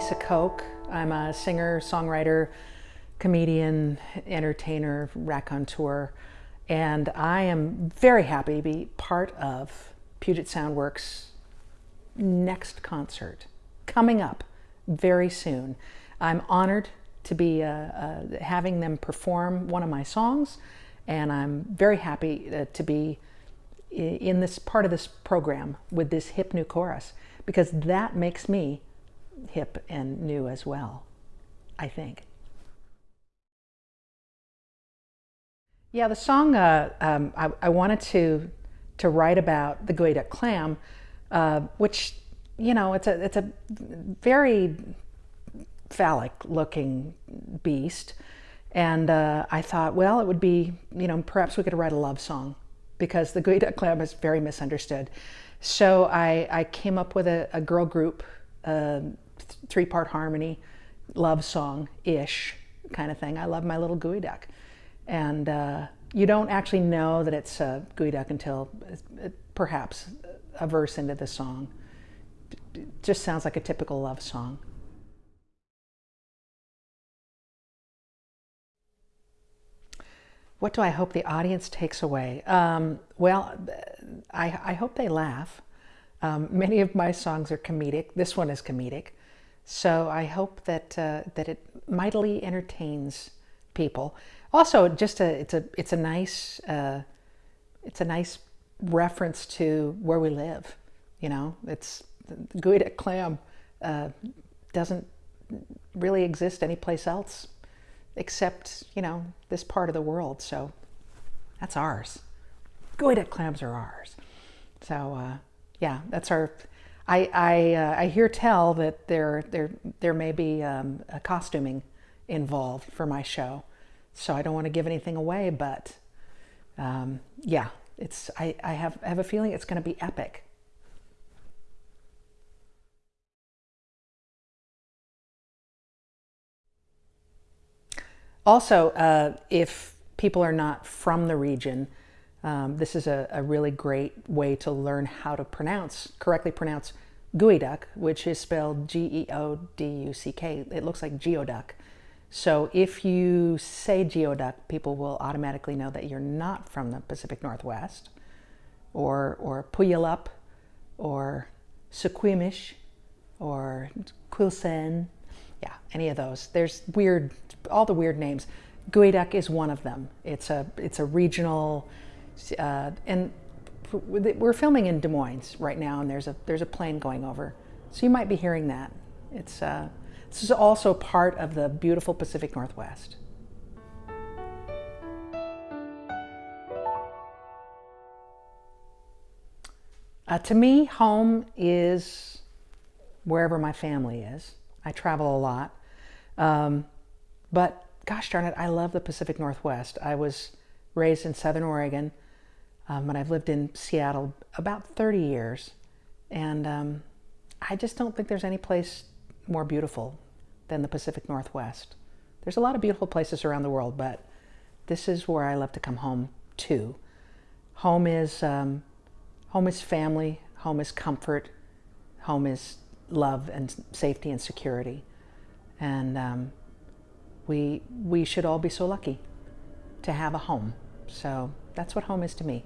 Lisa Koch. I'm a singer, songwriter, comedian, entertainer, raconteur, and I am very happy to be part of Puget Soundworks' next concert coming up very soon. I'm honored to be uh, uh, having them perform one of my songs, and I'm very happy uh, to be in this part of this program with this hip new chorus because that makes me hip and new as well, I think. Yeah, the song uh, um, I, I, wanted to to write about the Geoduck clam, uh, which you know it's a it's a very phallic looking beast, and uh, I thought, well, it would be you know perhaps we could write a love song because the Geoduck clam is very misunderstood. So I, I came up with a, a girl group, uh, three-part harmony, love song-ish kind of thing. I love my little geoduck. And uh, you don't actually know that it's a geoduck until uh, perhaps a verse into the song. It just sounds like a typical love song. What do I hope the audience takes away? Um, well, I, I, hope they laugh. Um, many of my songs are comedic. This one is comedic. So I hope that, uh, that it mightily entertains people. Also, just a, it's a, it's a nice, uh, it's a nice reference to where we live. You know, it's Geoduck clam uh, doesn't really exist anyplace else except, you know, this part of the world. So that's ours. Geoduck clams are ours. So uh, yeah, that's our, I, I, uh, I hear tell that there, there, there may be um, a costuming involved for my show. So I don't want to give anything away, but um, yeah, it's, I, I, have, I have a feeling it's going to be epic. Also, uh, if people are not from the region, um, this is a, a, really great way to learn how to pronounce, correctly pronounce geoduck, which is spelled G-E-O-D-U-C-K. It looks like geoduck. So if you say geoduck, people will automatically know that you're not from the Pacific Northwest, or, or Puyallup, or Suquamish, or Quilcene, yeah, any of those. There's weird, all the weird names. Geoduck is one of them. It's a, it's a regional, uh, and we're filming in Des Moines right now, and there's a, there's a plane going over. So you might be hearing that. It's, uh, this is also part of the beautiful Pacific Northwest. Uh, to me, home is wherever my family is. I travel a lot. Um, but gosh darn it, I love the Pacific Northwest. I was raised in Southern Oregon, um, and I've lived in Seattle about 30 years. And um, I just don't think there's any place more beautiful than the Pacific Northwest. There's a lot of beautiful places around the world, but this is where I love to come home to. Home is, um, home is family, home is comfort, home is love and safety and security. And um, we, we should all be so lucky to have a home. So that's what home is to me.